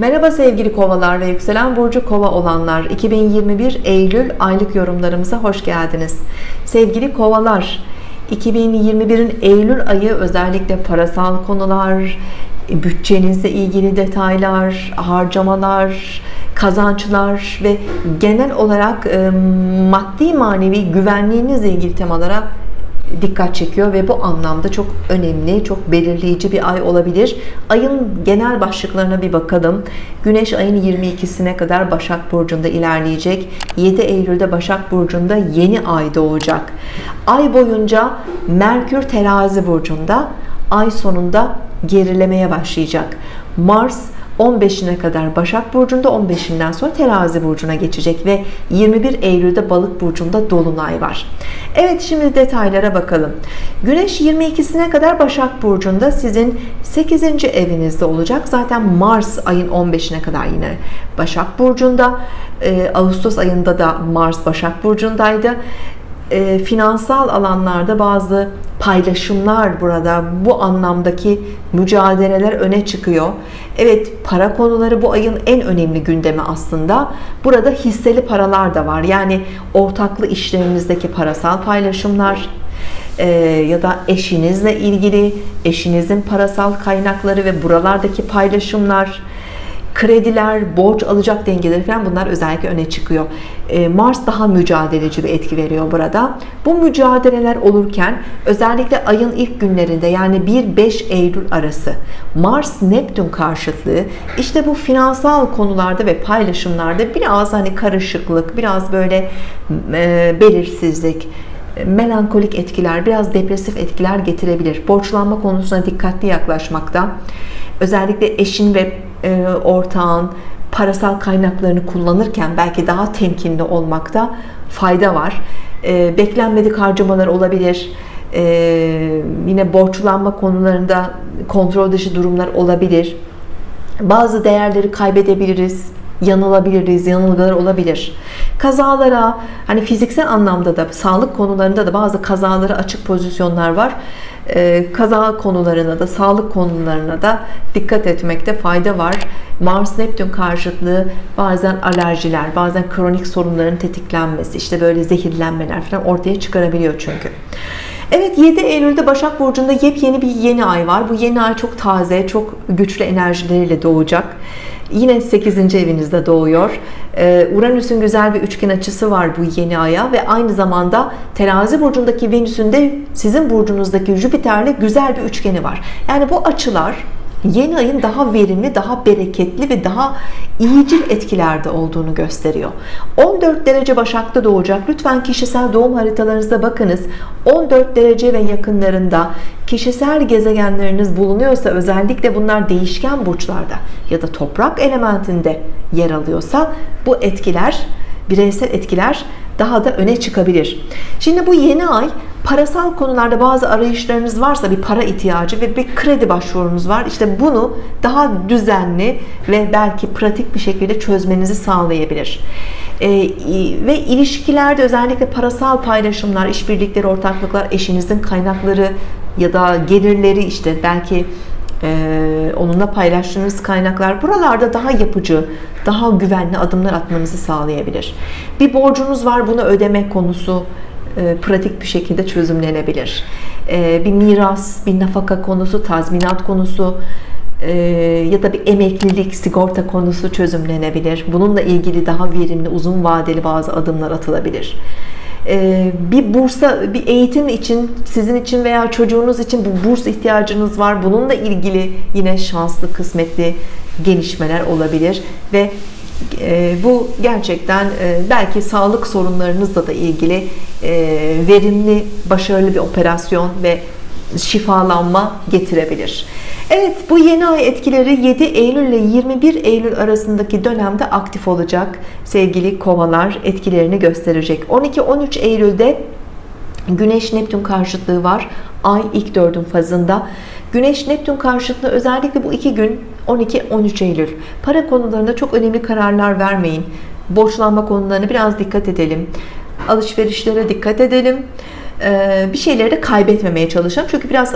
Merhaba sevgili kovalar ve yükselen burcu kova olanlar. 2021 Eylül aylık yorumlarımıza hoş geldiniz. Sevgili kovalar 2021'in Eylül ayı özellikle parasal konular bütçenizle ilgili detaylar harcamalar kazançlar ve genel olarak maddi manevi güvenliğinizle ilgili temalara dikkat çekiyor ve bu anlamda çok önemli, çok belirleyici bir ay olabilir. Ayın genel başlıklarına bir bakalım. Güneş ayın 22'sine kadar Başak Burcu'nda ilerleyecek. 7 Eylül'de Başak Burcu'nda yeni ay doğacak. Ay boyunca Merkür Terazi Burcu'nda, ay sonunda gerilemeye başlayacak. Mars 15'ine kadar Başak Burcu'nda 15'inden sonra Terazi Burcu'na geçecek ve 21 Eylül'de Balık Burcu'nda Dolunay var. Evet şimdi detaylara bakalım. Güneş 22'sine kadar Başak Burcu'nda sizin 8. evinizde olacak. Zaten Mars ayın 15'ine kadar yine Başak Burcu'nda. Ee, Ağustos ayında da Mars Başak Burcu'ndaydı e, finansal alanlarda bazı paylaşımlar burada bu anlamdaki mücadeleler öne çıkıyor. Evet para konuları bu ayın en önemli gündemi aslında. Burada hisseli paralar da var. Yani ortaklı işlerinizdeki parasal paylaşımlar e, ya da eşinizle ilgili eşinizin parasal kaynakları ve buralardaki paylaşımlar krediler, borç alacak dengeleri falan bunlar özellikle öne çıkıyor. Ee, Mars daha mücadeleci bir etki veriyor burada. Bu mücadeleler olurken özellikle ayın ilk günlerinde yani 1-5 Eylül arası Mars Neptün karşıtlığı işte bu finansal konularda ve paylaşımlarda biraz hani karışıklık, biraz böyle e, belirsizlik, melankolik etkiler, biraz depresif etkiler getirebilir. Borçlanma konusuna dikkatli yaklaşmakta. Özellikle eşin ve e, ortağın parasal kaynaklarını kullanırken belki daha temkinli olmakta fayda var. E, beklenmedik harcamalar olabilir. E, yine borçlanma konularında kontrol dışı durumlar olabilir. Bazı değerleri kaybedebiliriz yanılabiliriz, yanılgılar olabilir. Kazalara, hani fiziksel anlamda da sağlık konularında da bazı kazalara açık pozisyonlar var. Ee, kaza konularına da, sağlık konularına da dikkat etmekte fayda var. Mars Neptün karşıtlığı bazen alerjiler, bazen kronik sorunların tetiklenmesi, işte böyle zehirlenmeler falan ortaya çıkarabiliyor çünkü. Evet 7 Eylül'de Başak Burcu'nda yepyeni bir yeni ay var. Bu yeni ay çok taze, çok güçlü enerjileriyle doğacak. Yine 8. evinizde doğuyor. Ee, Uranüs'ün güzel bir üçgen açısı var bu yeni aya ve aynı zamanda terazi burcundaki Venüs'ün de sizin burcunuzdaki Jüpiter'le güzel bir üçgeni var. Yani bu açılar yeni ayın daha verimli, daha bereketli ve daha iyicil etkilerde olduğunu gösteriyor. 14 derece Başak'ta doğacak. Lütfen kişisel doğum haritalarınıza bakınız. 14 derece ve yakınlarında kişisel gezegenleriniz bulunuyorsa özellikle bunlar değişken burçlarda ya da toprak elementinde yer alıyorsa bu etkiler bireysel etkiler daha da öne çıkabilir. Şimdi bu yeni ay parasal konularda bazı arayışlarınız varsa bir para ihtiyacı ve bir kredi başvurunuz var. İşte bunu daha düzenli ve belki pratik bir şekilde çözmenizi sağlayabilir. Ee, ve ilişkilerde özellikle parasal paylaşımlar, işbirlikleri, ortaklıklar, eşinizin kaynakları ya da gelirleri işte belki e, onunla paylaştığınız kaynaklar buralarda daha yapıcı daha güvenli adımlar atmanızı sağlayabilir. Bir borcunuz var bunu ödemek konusu e, pratik bir şekilde çözümlenebilir. E, bir miras bir nafaka konusu tazminat konusu e, ya da bir emeklilik sigorta konusu çözümlenebilir. Bununla ilgili daha verimli uzun vadeli bazı adımlar atılabilir bir bursa bir eğitim için sizin için veya çocuğunuz için bu burs ihtiyacınız var. Bununla ilgili yine şanslı kısmetli gelişmeler olabilir. Ve e, bu gerçekten e, belki sağlık sorunlarınızla da ilgili e, verimli başarılı bir operasyon ve şifalanma getirebilir Evet bu yeni ay etkileri 7 Eylül ile 21 Eylül arasındaki dönemde aktif olacak. Sevgili kovalar etkilerini gösterecek. 12-13 Eylül'de Güneş Neptün karşıtlığı var. Ay ilk dördün fazında. Güneş Neptün karşıtlığı özellikle bu iki gün 12-13 Eylül. Para konularında çok önemli kararlar vermeyin. Borçlanma konularına biraz dikkat edelim. Alışverişlere dikkat edelim. Bir şeyleri de kaybetmemeye çalışalım. Çünkü biraz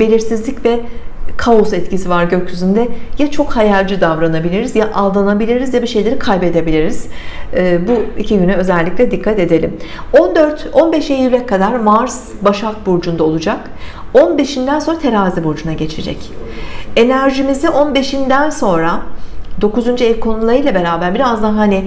belirsizlik ve kaos etkisi var gökyüzünde. Ya çok hayalci davranabiliriz ya aldanabiliriz ya bir şeyleri kaybedebiliriz. Ee, bu iki güne özellikle dikkat edelim. 14-15 Eylül'e kadar Mars Başak Burcu'nda olacak. 15'inden sonra Terazi Burcu'na geçecek. Enerjimizi 15'inden sonra 9. ev konularıyla beraber biraz daha hani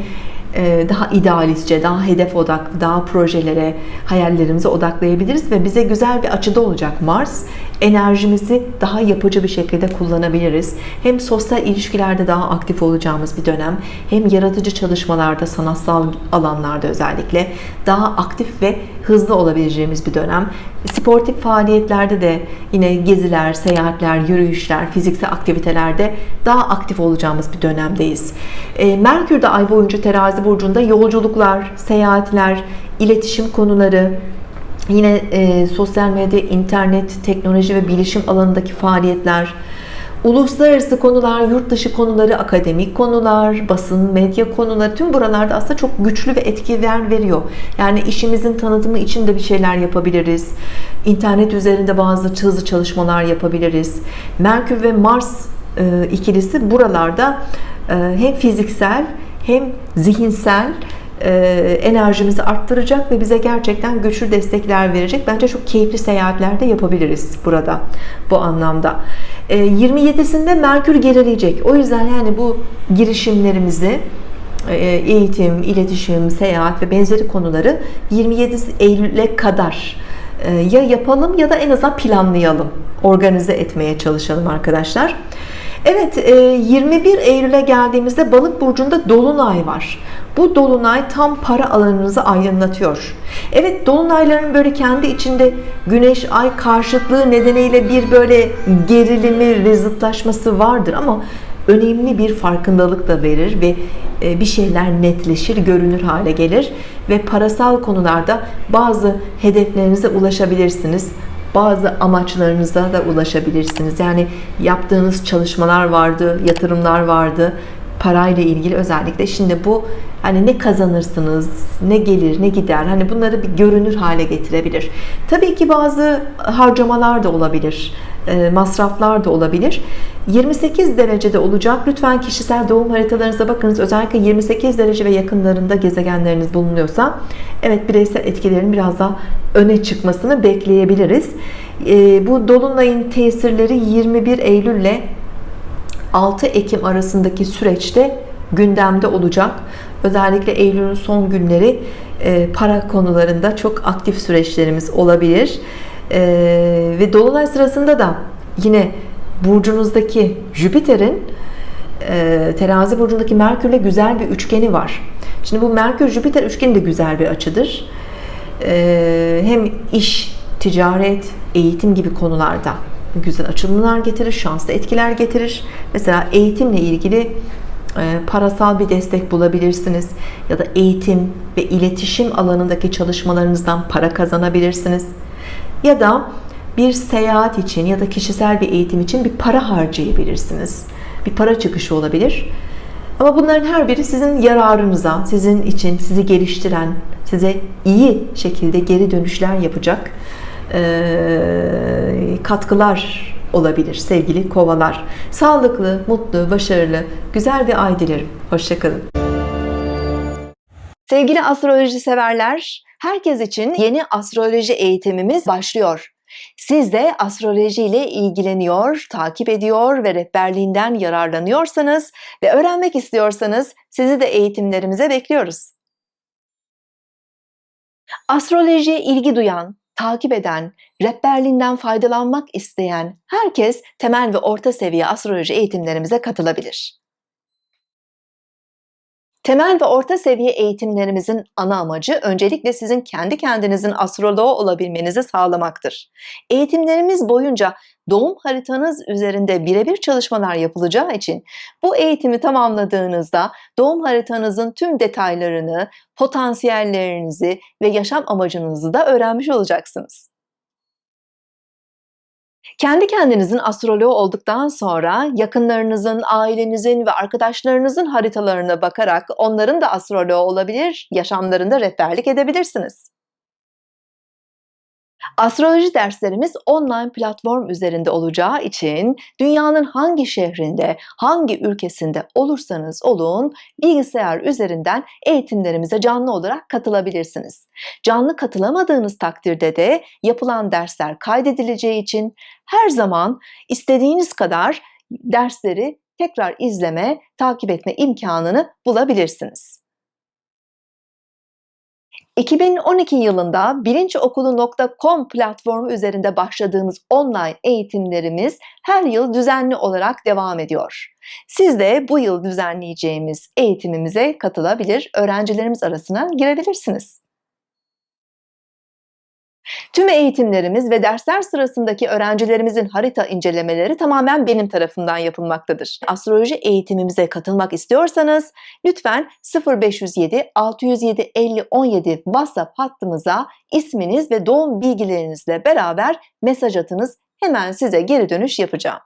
e, daha idealistçe, daha hedef odaklı, daha projelere, hayallerimize odaklayabiliriz ve bize güzel bir açıda olacak Mars. Enerjimizi daha yapıcı bir şekilde kullanabiliriz. Hem sosyal ilişkilerde daha aktif olacağımız bir dönem, hem yaratıcı çalışmalarda, sanatsal alanlarda özellikle daha aktif ve hızlı olabileceğimiz bir dönem. Sportif faaliyetlerde de yine geziler, seyahatler, yürüyüşler, fiziksel aktivitelerde daha aktif olacağımız bir dönemdeyiz. E, Merkür de ay boyunca terazi burcunda yolculuklar, seyahatler, iletişim konuları, yine e, sosyal medya, internet, teknoloji ve bilişim alanındaki faaliyetler, uluslararası konular, yurt dışı konuları, akademik konular, basın, medya konuları tüm buralarda aslında çok güçlü ve etkiler veriyor. Yani işimizin tanıtımı için de bir şeyler yapabiliriz. İnternet üzerinde bazı hızlı çalışmalar yapabiliriz. Merkür ve Mars e, ikilisi buralarda e, hem fiziksel hem zihinsel enerjimizi arttıracak ve bize gerçekten güçlü destekler verecek. Bence çok keyifli seyahatler de yapabiliriz burada bu anlamda. 27'sinde Merkür gerileyecek. O yüzden yani bu girişimlerimizi eğitim, iletişim, seyahat ve benzeri konuları 27 Eylül'e kadar ya yapalım ya da en azından planlayalım. Organize etmeye çalışalım arkadaşlar. Evet 21 Eylül'e geldiğimizde balık burcunda dolunay var. Bu dolunay tam para alanınızı aydınlatıyor. Evet dolunayların böyle kendi içinde güneş ay karşıtlığı nedeniyle bir böyle gerilimi ve zıtlaşması vardır ama önemli bir farkındalık da verir ve e, bir şeyler netleşir, görünür hale gelir ve parasal konularda bazı hedeflerinize ulaşabilirsiniz bazı amaçlarınıza da ulaşabilirsiniz. Yani yaptığınız çalışmalar vardı, yatırımlar vardı, parayla ilgili özellikle. Şimdi bu hani ne kazanırsınız, ne gelir, ne gider. Hani bunları bir görünür hale getirebilir. Tabii ki bazı harcamalar da olabilir. E, masraflar da olabilir. 28 derecede olacak. Lütfen kişisel doğum haritalarınıza bakınız. Özellikle 28 derece ve yakınlarında gezegenleriniz bulunuyorsa evet bireysel etkilerin biraz daha öne çıkmasını bekleyebiliriz. E, bu dolunayın tesirleri 21 Eylül ile 6 Ekim arasındaki süreçte gündemde olacak. Özellikle Eylül'ün son günleri e, para konularında çok aktif süreçlerimiz olabilir. E, ve Dolunay sırasında da yine burcunuzdaki Jüpiter'in e, terazi burcundaki Merkür'le güzel bir üçgeni var. Şimdi bu Merkür-Jüpiter üçgeni de güzel bir açıdır. Hem iş, ticaret, eğitim gibi konularda güzel açılımlar getirir, şanslı etkiler getirir. Mesela eğitimle ilgili e, parasal bir destek bulabilirsiniz ya da eğitim ve iletişim alanındaki çalışmalarınızdan para kazanabilirsiniz ya da bir seyahat için ya da kişisel bir eğitim için bir para harcayabilirsiniz bir para çıkışı olabilir ama bunların her biri sizin yararınıza sizin için sizi geliştiren size iyi şekilde geri dönüşler yapacak katkılar olabilir sevgili kovalar. Sağlıklı, mutlu, başarılı, güzel bir ay dilerim. Hoşçakalın. Sevgili astroloji severler, herkes için yeni astroloji eğitimimiz başlıyor. Siz de astroloji ile ilgileniyor, takip ediyor ve rehberliğinden yararlanıyorsanız ve öğrenmek istiyorsanız sizi de eğitimlerimize bekliyoruz. Astrolojiye ilgi duyan, takip eden, rehberliğinden faydalanmak isteyen herkes temel ve orta seviye astroloji eğitimlerimize katılabilir. Temel ve orta seviye eğitimlerimizin ana amacı öncelikle sizin kendi kendinizin astroloğu olabilmenizi sağlamaktır. Eğitimlerimiz boyunca doğum haritanız üzerinde birebir çalışmalar yapılacağı için bu eğitimi tamamladığınızda doğum haritanızın tüm detaylarını, potansiyellerinizi ve yaşam amacınızı da öğrenmiş olacaksınız. Kendi kendinizin astroloğu olduktan sonra yakınlarınızın, ailenizin ve arkadaşlarınızın haritalarına bakarak onların da astroloğu olabilir, yaşamlarında rehberlik edebilirsiniz. Astroloji derslerimiz online platform üzerinde olacağı için dünyanın hangi şehrinde, hangi ülkesinde olursanız olun bilgisayar üzerinden eğitimlerimize canlı olarak katılabilirsiniz. Canlı katılamadığınız takdirde de yapılan dersler kaydedileceği için her zaman istediğiniz kadar dersleri tekrar izleme, takip etme imkanını bulabilirsiniz. 2012 yılında bilinçokulu.com platformu üzerinde başladığımız online eğitimlerimiz her yıl düzenli olarak devam ediyor. Siz de bu yıl düzenleyeceğimiz eğitimimize katılabilir, öğrencilerimiz arasına girebilirsiniz. Tüm eğitimlerimiz ve dersler sırasındaki öğrencilerimizin harita incelemeleri tamamen benim tarafından yapılmaktadır. Astroloji eğitimimize katılmak istiyorsanız lütfen 0507 607 50 17 WhatsApp hattımıza isminiz ve doğum bilgilerinizle beraber mesaj atınız. Hemen size geri dönüş yapacağım.